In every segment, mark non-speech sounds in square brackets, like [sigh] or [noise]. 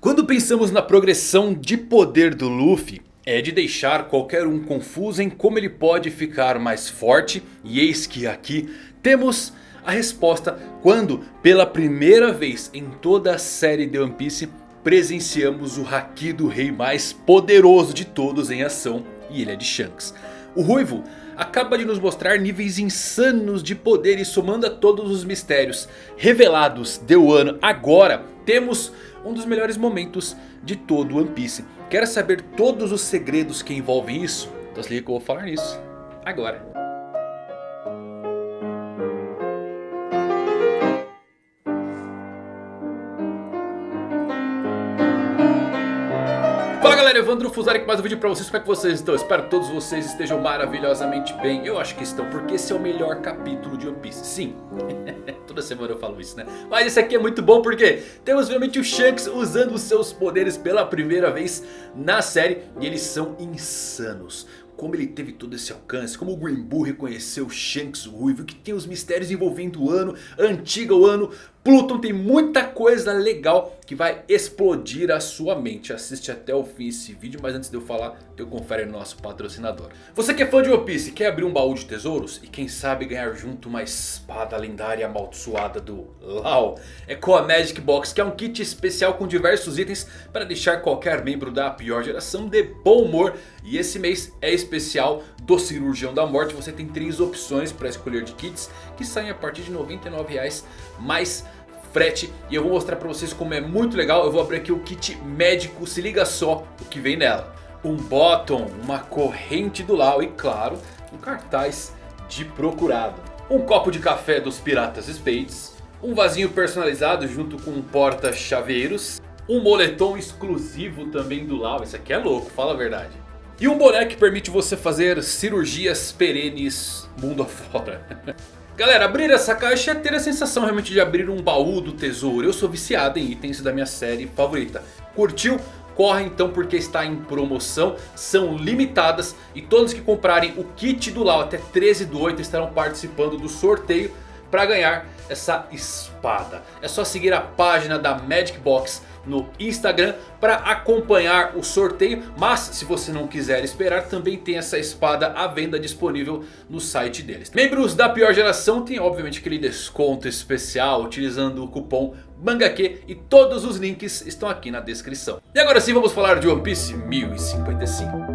Quando pensamos na progressão de poder do Luffy, é de deixar qualquer um confuso em como ele pode ficar mais forte. E eis que aqui temos a resposta quando pela primeira vez em toda a série de One Piece presenciamos o Haki do rei mais poderoso de todos em ação. E ele é de Shanks. O Ruivo acaba de nos mostrar níveis insanos de poder e somando a todos os mistérios revelados de Wano agora temos um dos melhores momentos de todo One Piece. Quer saber todos os segredos que envolvem isso? Então se liga que eu vou falar nisso agora. Galera, Evandro Fusari com mais um vídeo pra vocês, como é que vocês estão? Espero que todos vocês estejam maravilhosamente bem. Eu acho que estão, porque esse é o melhor capítulo de One Piece. Sim, [laughs] toda semana eu falo isso né? Mas esse aqui é muito bom porque temos realmente o Shanks usando os seus poderes pela primeira vez na série E eles são insanos. Como ele teve todo esse alcance, como o Green Bull reconheceu Shanks Ruivo, que tem os mistérios envolvendo o ano, antiga o ano, Pluton tem muita coisa legal que vai explodir a sua mente. Assiste até o fim esse vídeo, mas antes de eu falar, eu confere no nosso patrocinador. Você que é fã de One Piece quer abrir um baú de tesouros? E quem sabe ganhar junto uma espada lendária amaldiçoada do Lau? É com a Magic Box, que é um kit especial com diversos itens para deixar qualquer membro da pior geração de bom humor. E esse mês é especial do Cirurgião da Morte. Você tem três opções para escolher de kits que saem a partir de R$ 99,00 mais frete. E eu vou mostrar pra vocês como é muito legal. Eu vou abrir aqui o kit médico, se liga só o que vem nela. Um bottom, uma corrente do Lau e claro, um cartaz de procurado. Um copo de café dos Piratas Spades. Um vasinho personalizado junto com um porta-chaveiros. Um moletom exclusivo também do Lau. Esse aqui é louco, fala a verdade. E um boné que permite você fazer cirurgias perenes mundo [laughs] afora. Galera, abrir essa caixa é ter a sensação realmente de abrir um baú do tesouro. Eu sou viciado em itens da minha série favorita. Curtiu? Corre então porque está em promoção, são limitadas e todos que comprarem o kit do Lau até 13 do 8 estarão participando do sorteio para ganhar essa espada. É só seguir a página da Magic Box no Instagram para acompanhar o sorteio. Mas se você não quiser esperar, também tem essa espada à venda disponível no site deles. Membros da pior geração têm obviamente aquele desconto especial utilizando o cupom MANGAQ e todos os links estão aqui na descrição. E agora sim vamos falar de One Piece 1055.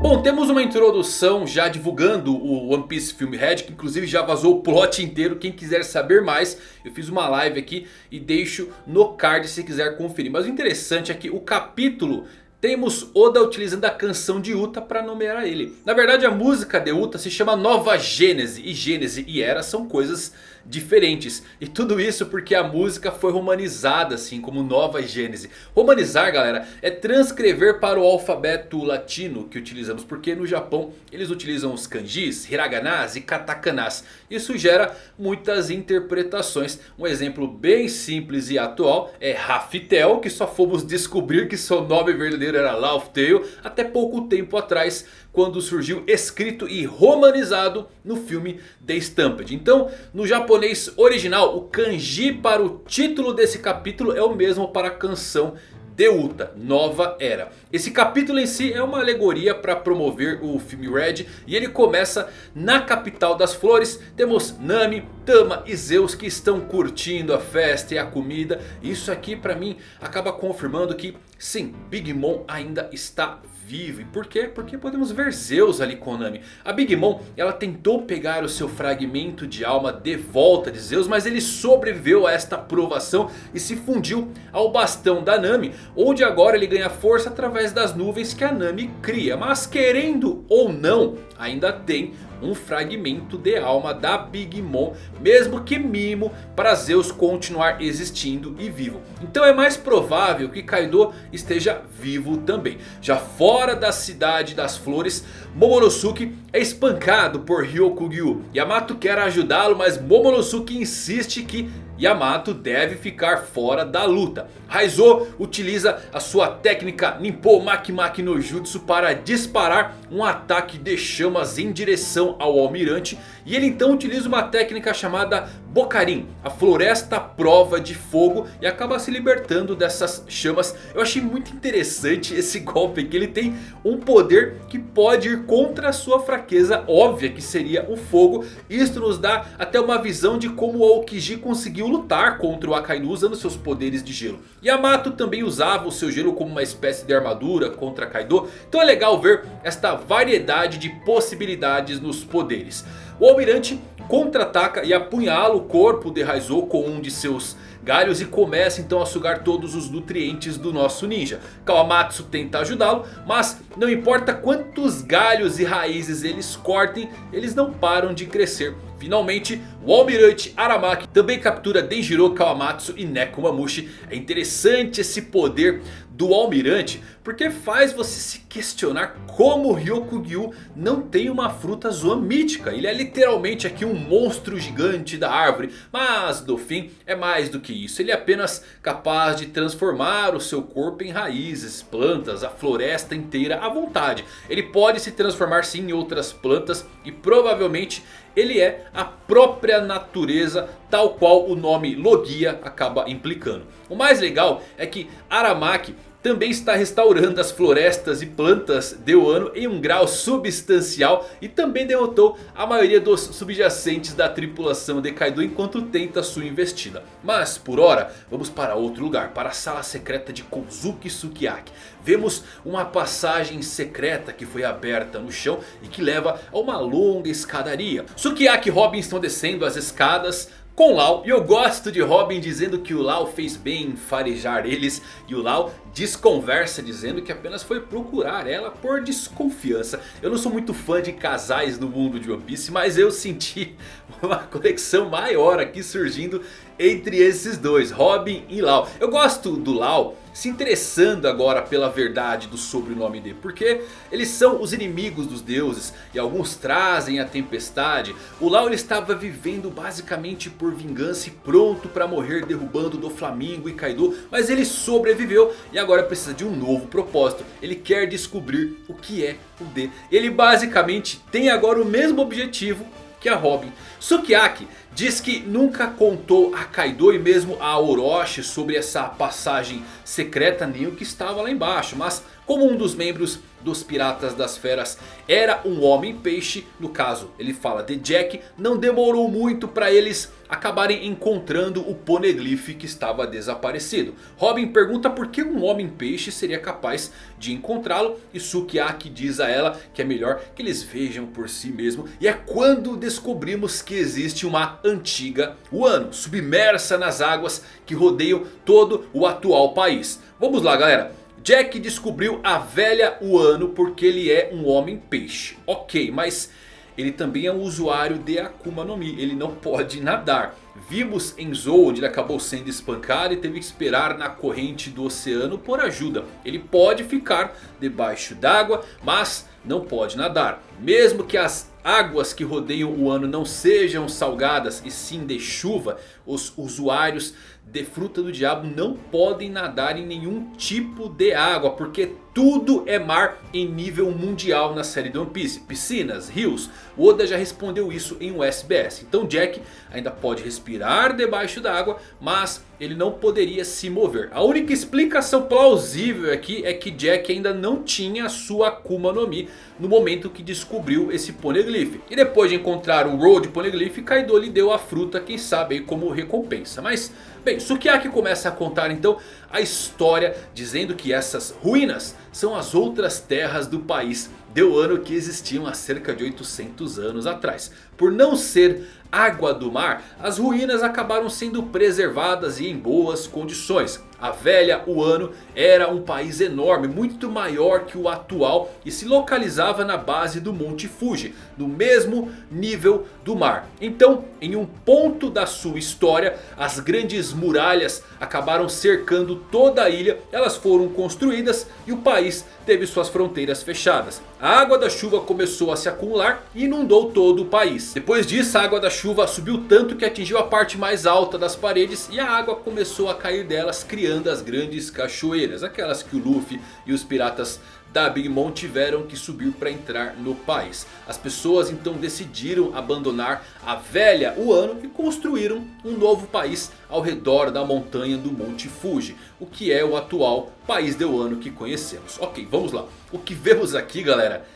Bom, temos uma introdução já divulgando o One Piece Film Red, que inclusive já vazou o plot inteiro. Quem quiser saber mais, eu fiz uma live aqui e deixo no card se quiser conferir. Mas o interessante é que o capítulo temos Oda utilizando a canção de Uta para nomear ele. Na verdade a música de Uta se chama Nova Gênese. E Gênese e Era são coisas diferentes. E tudo isso porque a música foi romanizada assim como Nova Gênese. Romanizar galera é transcrever para o alfabeto latino que utilizamos. Porque no Japão eles utilizam os kanjis, hiraganas e katakanas. Isso gera muitas interpretações. Um exemplo bem simples e atual é Raftel. Que só fomos descobrir que seu nome verdadeiro era Lauftail até pouco tempo atrás quando surgiu escrito e romanizado no filme The Stampede. Então no japonês original o kanji para o título desse capítulo é o mesmo para a canção Deuta, Nova Era. Esse capítulo em si é uma alegoria para promover o filme Red. E ele começa na capital das flores. Temos Nami, Tama e Zeus que estão curtindo a festa e a comida. Isso aqui para mim acaba confirmando que sim, Big Mom ainda está vivo. E por quê? Porque podemos ver Zeus ali com Nami. A Big Mom ela tentou pegar o seu fragmento de alma de volta de Zeus. Mas ele sobreviveu a esta provação e se fundiu ao bastão da Nami. Onde agora ele ganha força através das nuvens que a Nami cria. Mas querendo ou não, ainda tem um fragmento de alma da Big Mom. Mesmo que mimo para Zeus continuar existindo e vivo. Então é mais provável que Kaido esteja vivo também. Já fora da cidade das flores, Momonosuke é espancado por Ryokugyu. Yamato quer ajudá-lo mas Momonosuke insiste que Yamato deve ficar fora da luta. Raizo utiliza a sua técnica Ninpo Makimaki no Jutsu para disparar um ataque de chamas em direção ao almirante. E ele então utiliza uma técnica chamada Bocarim, a floresta prova de fogo e acaba se libertando dessas chamas. Eu achei muito interessante [laughs] esse golpe que ele tem um poder que pode ir contra a sua fraqueza óbvia que seria o fogo. Isto nos dá até uma visão de como o Aokiji conseguiu lutar contra o Akainu usando seus poderes de gelo. Yamato também usava o seu gelo como uma espécie de armadura contra Kaido. Então é legal ver esta variedade de possibilidades nos poderes. O Almirante contra-ataca e apunhala o corpo de Raizou com um de seus galhos e começa então a sugar todos os nutrientes do nosso ninja. Kawamatsu tenta ajudá-lo, mas não importa quantos galhos e raízes eles cortem, eles não param de crescer. Finalmente, o Almirante Aramaki também captura Denjiro Kawamatsu e Nekomamushi. É interessante esse poder do Almirante, porque faz você se questionar como Ryokugyu não tem uma fruta zoa mítica. Ele é literalmente aqui um monstro gigante da árvore, mas no fim é mais do que isso. Ele é apenas capaz de transformar o seu corpo em raízes, plantas, a floresta inteira à vontade. Ele pode se transformar sim em outras plantas e provavelmente ele é a própria natureza tal qual o nome Logia acaba implicando. O mais legal é que Aramaki também está restaurando as florestas e plantas de Wano em um grau substancial. E também derrotou a maioria dos subjacentes da tripulação de Kaido enquanto tenta sua investida. Mas por hora vamos para outro lugar, para a sala secreta de Kozuki Sukiyaki. Vemos uma passagem secreta que foi aberta no chão e que leva a uma longa escadaria. Sukiyaki e Robin estão descendo as escadas com Lau. E eu gosto de Robin dizendo que o Lau fez bem em farejar eles. E o Lau desconversa dizendo que apenas foi procurar ela por desconfiança. Eu não sou muito fã de casais no mundo de One Piece. Mas eu senti [laughs] uma conexão maior aqui surgindo entre esses dois. Robin e Lau. Eu gosto do Lau se interessando agora pela verdade do sobrenome dele. Porque eles são os inimigos dos deuses. E alguns trazem a tempestade. O Lau ele estava vivendo basicamente por vingança e pronto para morrer derrubando do Flamingo e Kaido. Mas ele sobreviveu e agora precisa de um novo propósito. Ele quer descobrir o que é o D. Ele basicamente tem agora o mesmo objetivo que a Robin. Sukiyaki diz que nunca contou a Kaido e mesmo a Orochi sobre essa passagem secreta nem o que estava lá embaixo. Mas como um dos membros dos Piratas das Feras era um homem peixe, no caso ele fala de Jack, não demorou muito para eles acabarem encontrando o Poneglyph que estava desaparecido. Robin pergunta por que um homem peixe seria capaz de encontrá-lo e Sukiyaki diz a ela que é melhor que eles vejam por si mesmo. E é quando descobrimos que existe uma antiga Wano submersa nas águas que rodeiam todo o atual país. Vamos lá galera. Jack descobriu a velha Wano porque ele é um homem peixe. Ok, mas ele também é um usuário de Akuma no Mi. Ele não pode nadar. Vimos em Zou onde ele acabou sendo espancado e teve que esperar na corrente do oceano por ajuda. Ele pode ficar debaixo d'água, mas não pode nadar. Mesmo que as águas que rodeiam o ano não sejam salgadas e sim de chuva, os usuários de fruta do diabo não podem nadar em nenhum tipo de água. Porque tudo é mar em nível mundial na série de One Piece. Piscinas, rios. Oda já respondeu isso em um SBS. Então Jack ainda pode respirar debaixo da água. Mas ele não poderia se mover. A única explicação plausível aqui é que Jack ainda não tinha sua Akuma no Mi. No momento que descobriu esse Poneglyph. E depois de encontrar o Road Poneglyph. Kaido lhe deu a fruta. Quem sabe como recompensa. Mas bem, Sukiyaki começa a contar então a história. Dizendo que essas ruínas são as outras terras do país de Wano que existiam há cerca de 800 anos atrás. Por não ser água do mar, as ruínas acabaram sendo preservadas e em boas condições. A velha Wano era um país enorme, muito maior que o atual e se localizava na base do Monte Fuji, no mesmo nível do mar. Então, em um ponto da sua história, as grandes muralhas acabaram cercando toda a ilha. Elas foram construídas e o país teve suas fronteiras fechadas. A água da chuva começou a se acumular e inundou todo o país. Depois disso a água da chuva subiu tanto que atingiu a parte mais alta das paredes. E a água começou a cair delas criando as grandes cachoeiras. Aquelas que o Luffy e os piratas da Big Mom tiveram que subir para entrar no país. As pessoas então decidiram abandonar a velha Wano e construíram um novo país ao redor da montanha do Monte Fuji. O que é o atual país de Wano que conhecemos. Ok, vamos lá. O que vemos aqui galera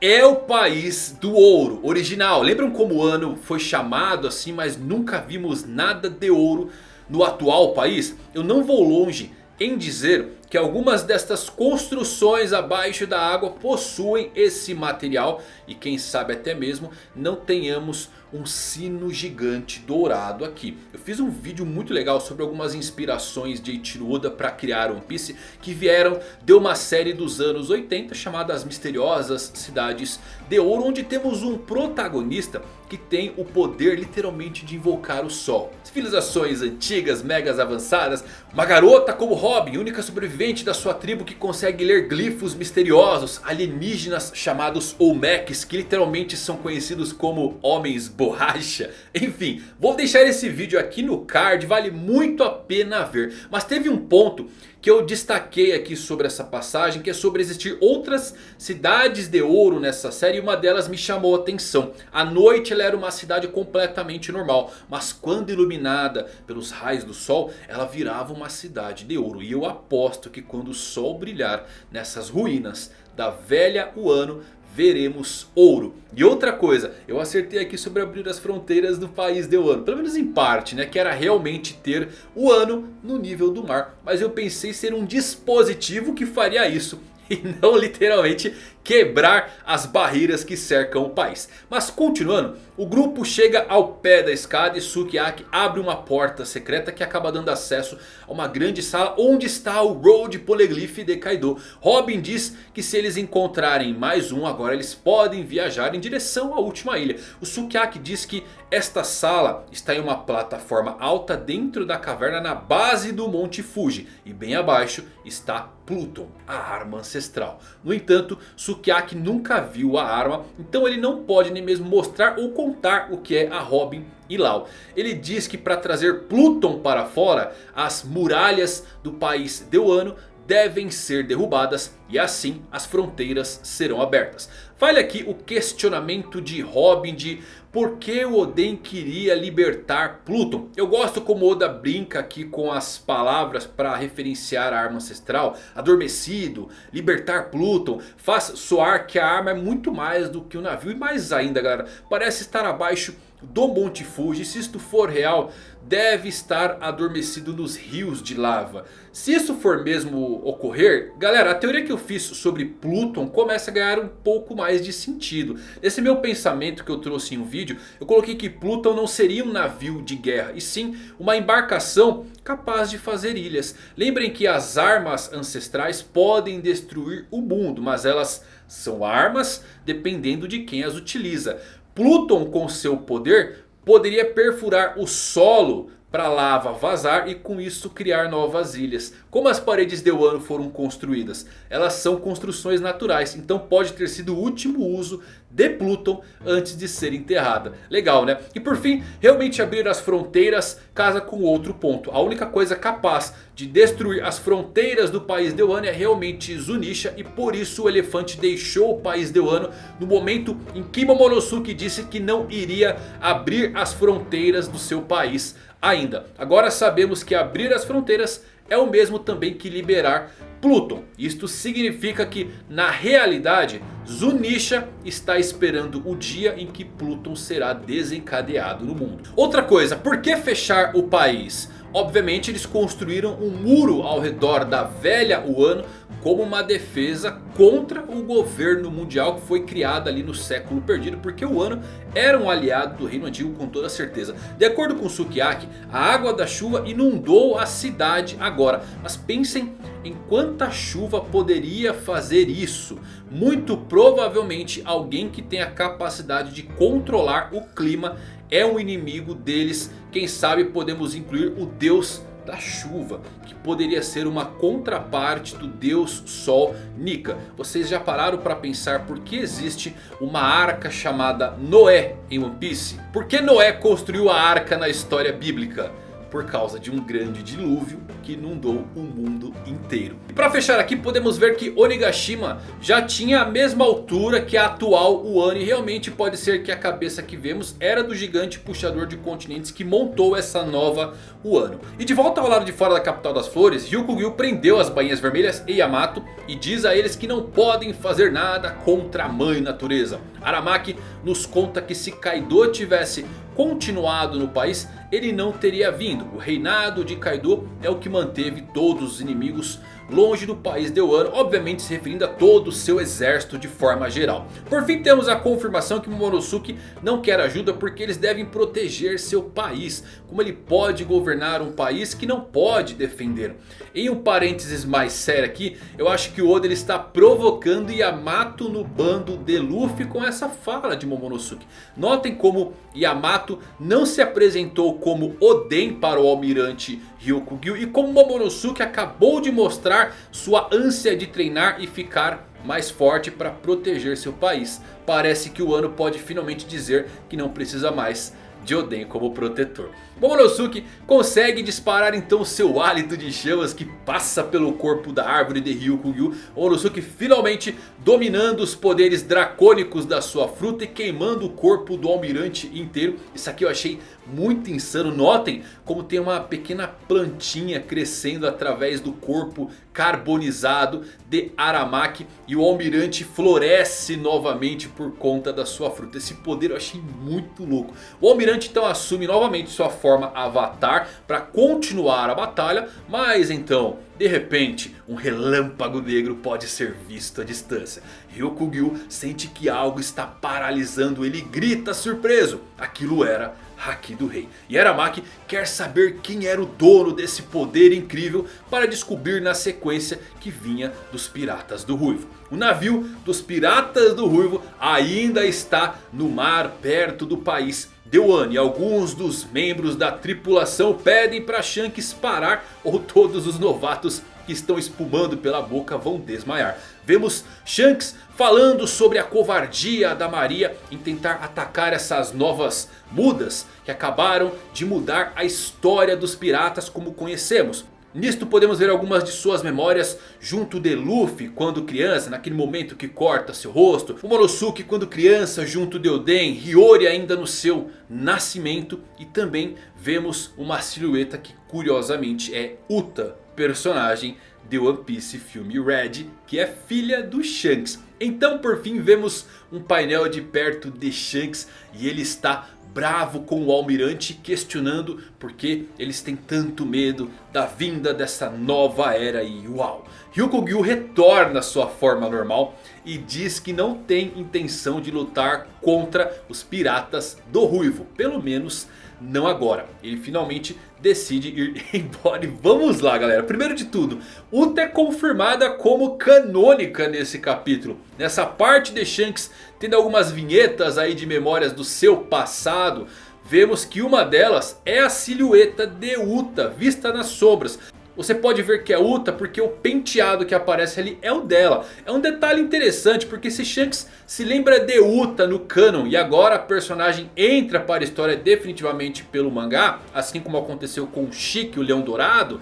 é o país do ouro original. Lembram como o ano foi chamado assim, mas nunca vimos nada de ouro no atual país? Eu não vou longe em dizer que algumas destas construções abaixo da água possuem esse material. E quem sabe até mesmo não tenhamos um sino gigante dourado aqui. Eu fiz um vídeo muito legal sobre algumas inspirações de Eiichiro Oda para criar One Piece. Que vieram de uma série dos anos 80 chamada As Misteriosas Cidades de Ouro. Onde temos um protagonista que tem o poder literalmente de invocar o sol. Civilizações antigas, megas avançadas. Uma garota como Robin, única sobrevivente da sua tribo que consegue ler glifos misteriosos. Alienígenas chamados Olmecs que literalmente são conhecidos como homens borracha. [laughs] Enfim, vou deixar esse vídeo aqui no card, vale muito a pena ver. Mas teve um ponto que eu destaquei aqui sobre essa passagem. Que é sobre existir outras cidades de ouro nessa série. E uma delas me chamou a atenção. À noite ela era uma cidade completamente normal. Mas quando iluminada pelos raios do sol. Ela virava uma cidade de ouro. E eu aposto que quando o sol brilhar nessas ruínas da velha Wano veremos ouro. E outra coisa, eu acertei aqui sobre abrir as fronteiras do país de Wano. Pelo menos em parte, né? Que era realmente ter o ano no nível do mar. Mas eu pensei ser um dispositivo que faria isso. [laughs] E não literalmente quebrar as barreiras que cercam o país. Mas continuando, o grupo chega ao pé da escada e Sukiyaki abre uma porta secreta que acaba dando acesso a uma grande sala onde está o Road Poneglyph de Kaido. Robin diz que se eles encontrarem mais um agora eles podem viajar em direção à última ilha. O Sukiyaki diz que esta sala está em uma plataforma alta dentro da caverna na base do Monte Fuji. E bem abaixo está Pluton, a arma ancestral. No entanto, Sukiyaki Sukiyaki nunca viu a arma. Então ele não pode nem mesmo mostrar ou contar o que é a Robin e Lau. Ele diz que para trazer Pluton para fora. As muralhas do país de Wano devem ser derrubadas e assim as fronteiras serão abertas. Vale aqui o questionamento de Robin de por que o Oden queria libertar Pluton. Eu gosto como Oda brinca aqui com as palavras para referenciar a arma ancestral. Adormecido, libertar Pluton, faz soar que a arma é muito mais do que o um navio. E mais ainda galera, parece estar abaixo do Monte Fuji, se isto for real, deve estar adormecido nos rios de lava. Se isso for mesmo ocorrer, galera, a teoria que eu fiz sobre Pluton começa a ganhar um pouco mais de sentido. Nesse meu pensamento que eu trouxe em um vídeo, eu coloquei que Pluton não seria um navio de guerra, e sim uma embarcação capaz de fazer ilhas. Lembrem que as armas ancestrais podem destruir o mundo, mas elas são armas dependendo de quem as utiliza. Pluton com seu poder poderia perfurar o solo para a lava vazar e com isso criar novas ilhas. Como as paredes de Wano foram construídas? Elas são construções naturais, então pode ter sido o último uso de Pluton antes de ser enterrada. Legal né? E por fim, realmente abrir as fronteiras casa com outro ponto. A única coisa capaz de destruir as fronteiras do país de Wano é realmente Zunisha. E por isso o elefante deixou o país de Wano no momento em que Momonosuke disse que não iria abrir as fronteiras do seu país ainda. Agora sabemos que abrir as fronteiras é o mesmo também que liberar Pluton. Isto significa que na realidade Zunisha está esperando o dia em que Pluton será desencadeado no mundo. Outra coisa, por que fechar o país? Obviamente eles construíram um muro ao redor da velha Wano como uma defesa contra o governo mundial que foi criado ali no século perdido. Porque o Wano era um aliado do reino antigo com toda certeza. De acordo com Sukiyaki, a água da chuva inundou a cidade agora. Mas pensem em quanta chuva poderia fazer isso. Muito provavelmente alguém que tem a capacidade de controlar o clima é um inimigo deles. Quem sabe podemos incluir o deus da chuva, que poderia ser uma contraparte do deus Sol Nika. Vocês já pararam para pensar por que existe uma arca chamada Noé em One Piece? Por que Noé construiu a arca na história bíblica? Por causa de um grande dilúvio que inundou o mundo inteiro. E para fechar aqui podemos ver que Onigashima já tinha a mesma altura que a atual Wano. E realmente pode ser que a cabeça que vemos era do gigante puxador de continentes que montou essa nova Wano. E de volta ao lado de fora da capital das flores, Ryukugyu prendeu as bainhas vermelhas e Yamato. E diz a eles que não podem fazer nada contra a mãe natureza. Aramaki nos conta que se Kaido tivesse continuado no país, ele não teria vindo. O reinado de Kaido é o que manteve todos os inimigos longe do país de Wano, obviamente se referindo a todo o seu exército de forma geral. Por fim temos a confirmação que Momonosuke não quer ajuda porque eles devem proteger seu país. Como ele pode governar um país que não pode defender? Em um parênteses mais sério aqui, eu acho que o Oda ele está provocando Yamato no bando de Luffy com essa fala de Momonosuke. Notem como Yamato não se apresentou como Oden para o almirante Ryukugyu e como Momonosuke acabou de mostrar sua ânsia de treinar e ficar mais forte para proteger seu país. Parece que o ano pode finalmente dizer que não precisa mais de Oden como protetor. Momonosuke consegue disparar então seu hálito de chamas que passa pelo corpo da árvore de Ryukugyu. Momonosuke finalmente dominando os poderes dracônicos da sua fruta e queimando o corpo do almirante inteiro. Isso aqui eu achei muito insano. Notem como tem uma pequena plantinha crescendo através do corpo carbonizado de Aramaki. E o almirante floresce novamente por conta da sua fruta. Esse poder eu achei muito louco. O almirante então assume novamente sua forma forma avatar para continuar a batalha. Mas então, de repente, um relâmpago negro pode ser visto à distância. Ryukugyu sente que algo está paralisando ele e grita surpreso. Aquilo era Haki do Rei. E Aramaki quer saber quem era o dono desse poder incrível para descobrir na sequência que vinha dos Piratas do Ruivo. O navio dos Piratas do Ruivo ainda está no mar perto do país Dewan e alguns dos membros da tripulação pedem para Shanks parar ou todos os novatos que estão espumando pela boca vão desmaiar. Vemos Shanks falando sobre a covardia da Maria em tentar atacar essas novas mudas que acabaram de mudar a história dos piratas como conhecemos. Nisto podemos ver algumas de suas memórias junto de Luffy quando criança, naquele momento que corta seu rosto. O Monosuke quando criança junto de Oden, Hiyori ainda no seu nascimento. E também vemos uma silhueta que curiosamente é Uta, personagem de One Piece filme Red, que é filha do Shanks. Então por fim vemos um painel de perto de Shanks e ele está bravo com o almirante questionando porque eles têm tanto medo da vinda dessa nova era e uau. Ryukugyu retorna à sua forma normal e diz que não tem intenção de lutar contra os piratas do Ruivo, pelo menos não agora. Ele finalmente decide ir [laughs] embora. E vamos lá galera. Primeiro de tudo. Uta é confirmada como canônica nesse capítulo. Nessa parte de Shanks tendo algumas vinhetas aí de memórias do seu passado. Vemos que uma delas é a silhueta de Uta vista nas sombras. Você pode ver que é Uta porque o penteado que aparece ali é o dela. É um detalhe interessante porque se Shanks se lembra de Uta no canon. E agora a personagem entra para a história definitivamente pelo mangá. Assim como aconteceu com Shiki, o Leão Dourado.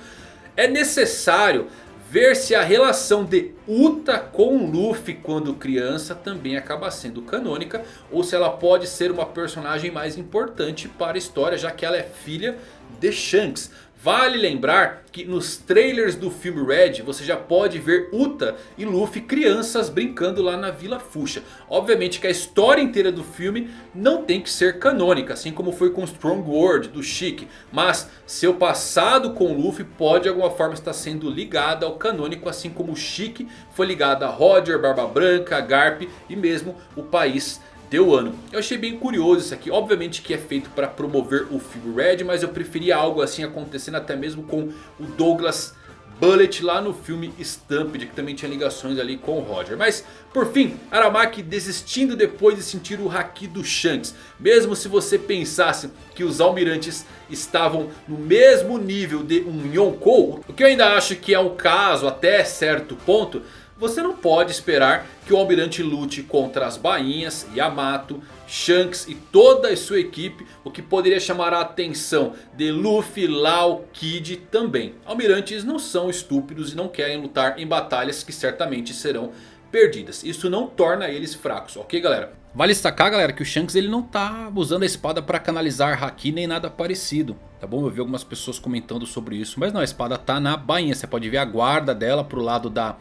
É necessário ver se a relação de Uta com Luffy quando criança também acaba sendo canônica. Ou se ela pode ser uma personagem mais importante para a história já que ela é filha de Shanks. Vale lembrar que nos trailers do filme Red você já pode ver Uta e Luffy crianças brincando lá na Vila Fuxa. Obviamente que a história inteira do filme não tem que ser canônica, assim como foi com Strong World do Chic. Mas seu passado com Luffy pode de alguma forma estar sendo ligado ao canônico, assim como o Chic foi ligado a Roger, Barba Branca, Garp e mesmo o país deu ano. Eu achei bem curioso isso aqui. Obviamente que é feito para promover o filme Red. Mas eu preferia algo assim acontecendo até mesmo com o Douglas Bullet lá no filme Stampede. Que também tinha ligações ali com o Roger. Mas por fim, Aramaki desistindo depois de sentir o Haki do Shanks. Mesmo se você pensasse que os almirantes estavam no mesmo nível de um Yonkou. O que eu ainda acho que é um caso até certo ponto. Você não pode esperar que o Almirante lute contra as bainhas, Yamato, Shanks e toda a sua equipe. O que poderia chamar a atenção de Luffy, Lau, Kid também. Almirantes não são estúpidos e não querem lutar em batalhas que certamente serão perdidas. Isso não torna eles fracos, ok galera? Vale destacar galera que o Shanks ele não tá usando a espada para canalizar Haki nem nada parecido. Tá bom? Eu vi algumas pessoas comentando sobre isso. Mas não, a espada tá na bainha. Você pode ver a guarda dela pro lado da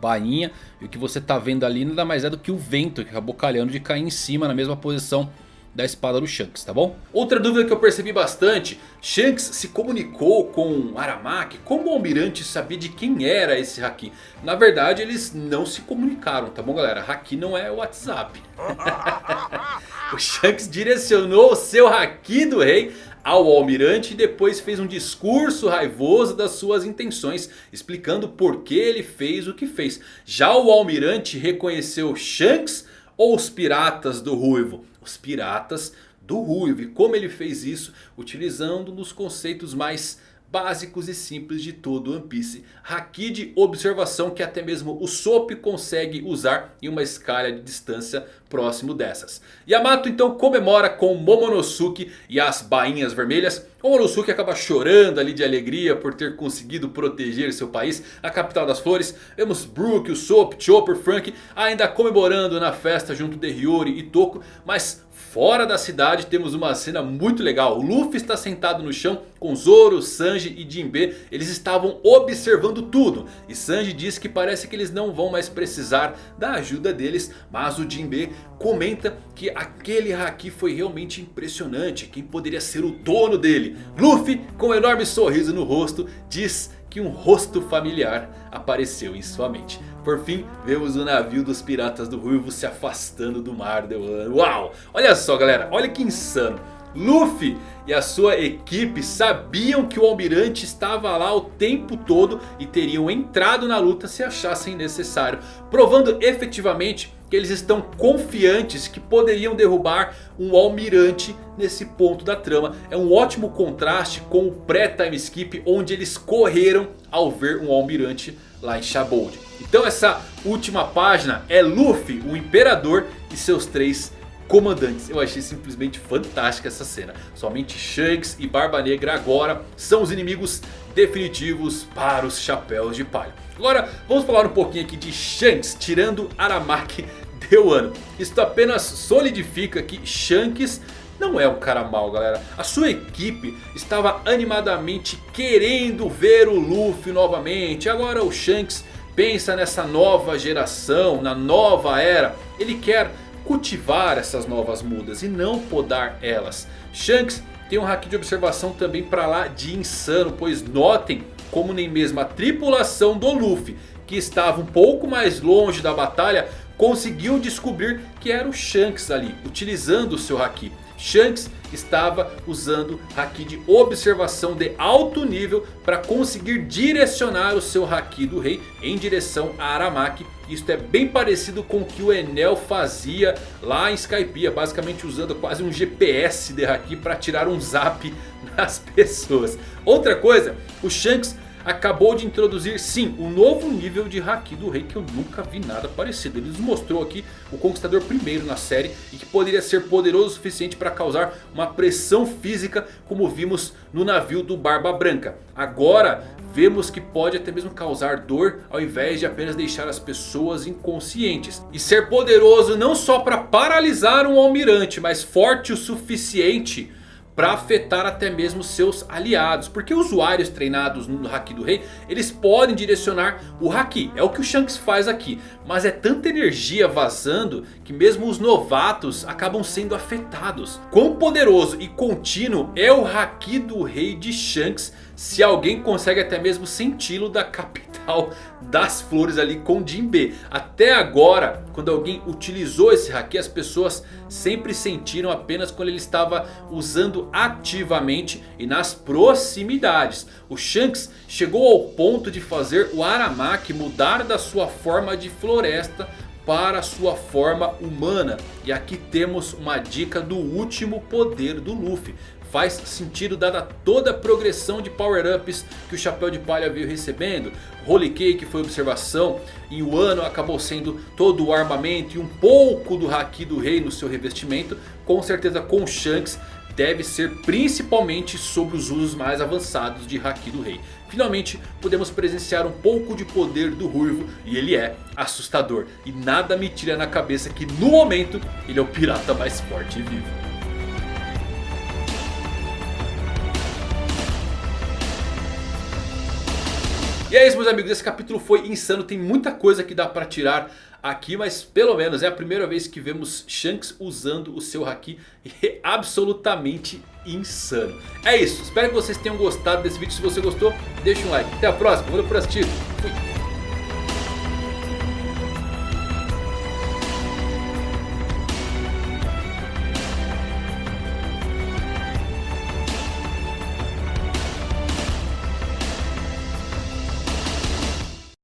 bainha. E o que você tá vendo ali nada mais é do que o vento que acabou calhando de cair em cima na mesma posição da espada do Shanks, tá bom? Outra dúvida que eu percebi bastante, Shanks se comunicou com Aramaki, como o Almirante sabia de quem era esse Haki? Na verdade eles não se comunicaram, tá bom galera? Haki não é WhatsApp. [laughs] o Shanks direcionou o seu Haki do rei ao almirante e depois fez um discurso raivoso das suas intenções, explicando por que ele fez o que fez. Já o almirante reconheceu Shanks ou os piratas do Ruivo? Os piratas do Ruivo. E como ele fez isso? Utilizando nos conceitos mais básicos e simples de todo One Piece. Haki de observação que até mesmo o Sop consegue usar em uma escala de distância próximo dessas. Yamato então comemora com Momonosuke e as bainhas vermelhas. Momonosuke acaba chorando ali de alegria por ter conseguido proteger seu país, a capital das flores. Vemos Brook, o Sop, Chopper, Frank ainda comemorando na festa junto de Hiyori e Toko. Mas Fora da cidade temos uma cena muito legal. O Luffy está sentado no chão com Zoro, Sanji e Jinbe. Eles estavam observando tudo. E Sanji diz que parece que eles não vão mais precisar da ajuda deles. Mas o Jinbe comenta que aquele Haki foi realmente impressionante. Quem poderia ser o dono dele? Luffy com um enorme sorriso no rosto diz que um rosto familiar apareceu em sua mente. Por fim, vemos o navio dos piratas do Ruivo se afastando do mar de Wano. Uau! Olha só galera, olha que insano. Luffy e a sua equipe sabiam que o almirante estava lá o tempo todo e teriam entrado na luta se achassem necessário. Provando efetivamente que eles estão confiantes que poderiam derrubar um almirante nesse ponto da trama. É um ótimo contraste com o pré-time skip onde eles correram ao ver um almirante lá em Shabold. Então essa última página é Luffy, o Imperador e seus três comandantes. Eu achei simplesmente fantástica essa cena. Somente Shanks e Barba Negra agora são os inimigos definitivos para os Chapéus de Palha. Agora vamos falar um pouquinho aqui de Shanks tirando Aramaki [laughs] de Wano. Isto apenas solidifica que Shanks não é um cara mau galera. A sua equipe estava animadamente querendo ver o Luffy novamente. Agora o Shanks pensa nessa nova geração, na nova era. Ele quer cultivar essas novas mudas e não podar elas. Shanks tem um hack de observação também para lá de insano. Pois notem como nem mesmo a tripulação do Luffy que estava um pouco mais longe da batalha conseguiu descobrir que era o Shanks ali, utilizando o seu Haki. Shanks estava usando Haki de observação de alto nível para conseguir direcionar o seu Haki do rei em direção a Aramaki. Isto é bem parecido com o que o Enel fazia lá em Skypiea, basicamente usando quase um GPS de Haki para tirar um zap [laughs] nas pessoas. Outra coisa, o Shanks acabou de introduzir sim um novo nível de Haki do Rei que eu nunca vi nada parecido. Ele nos mostrou aqui o Conquistador primeiro na série e que poderia ser poderoso o suficiente para causar uma pressão física como vimos no navio do Barba Branca. Agora vemos que pode até mesmo causar dor ao invés de apenas deixar as pessoas inconscientes. E ser poderoso não só para paralisar um almirante, mas forte o suficiente para afetar até mesmo seus aliados. Porque usuários treinados no Haki do Rei, eles podem direcionar o Haki. É o que o Shanks faz aqui. Mas é tanta energia vazando que mesmo os novatos acabam sendo afetados. Quão poderoso e contínuo é o Haki do Rei de Shanks se alguém consegue até mesmo senti-lo da capital [laughs] das flores ali com Jinbe. Até agora, quando alguém utilizou esse haki, as pessoas sempre sentiram apenas quando ele estava usando ativamente e nas proximidades. O Shanks chegou ao ponto de fazer o Aramaki mudar da sua forma de floresta para sua forma humana. E aqui temos uma dica do último poder do Luffy. Faz sentido dada toda a progressão de power-ups que o Chapéu de Palha veio recebendo. Holy Cake foi observação e o ano acabou sendo todo o armamento e um pouco do Haki do Rei no seu revestimento. Com certeza com Shanks deve ser principalmente sobre os usos mais avançados de Haki do Rei. Finalmente podemos presenciar um pouco de poder do Ruivo e ele é assustador. E nada me tira na cabeça que no momento ele é o pirata mais forte e vivo. E é isso meus amigos, esse capítulo foi insano, tem muita coisa que dá pra tirar aqui, mas pelo menos é a primeira vez que vemos Shanks usando o seu Haki é absolutamente insano. É isso, espero que vocês tenham gostado desse vídeo, se você gostou deixa um like, até a próxima, valeu por assistir, fui!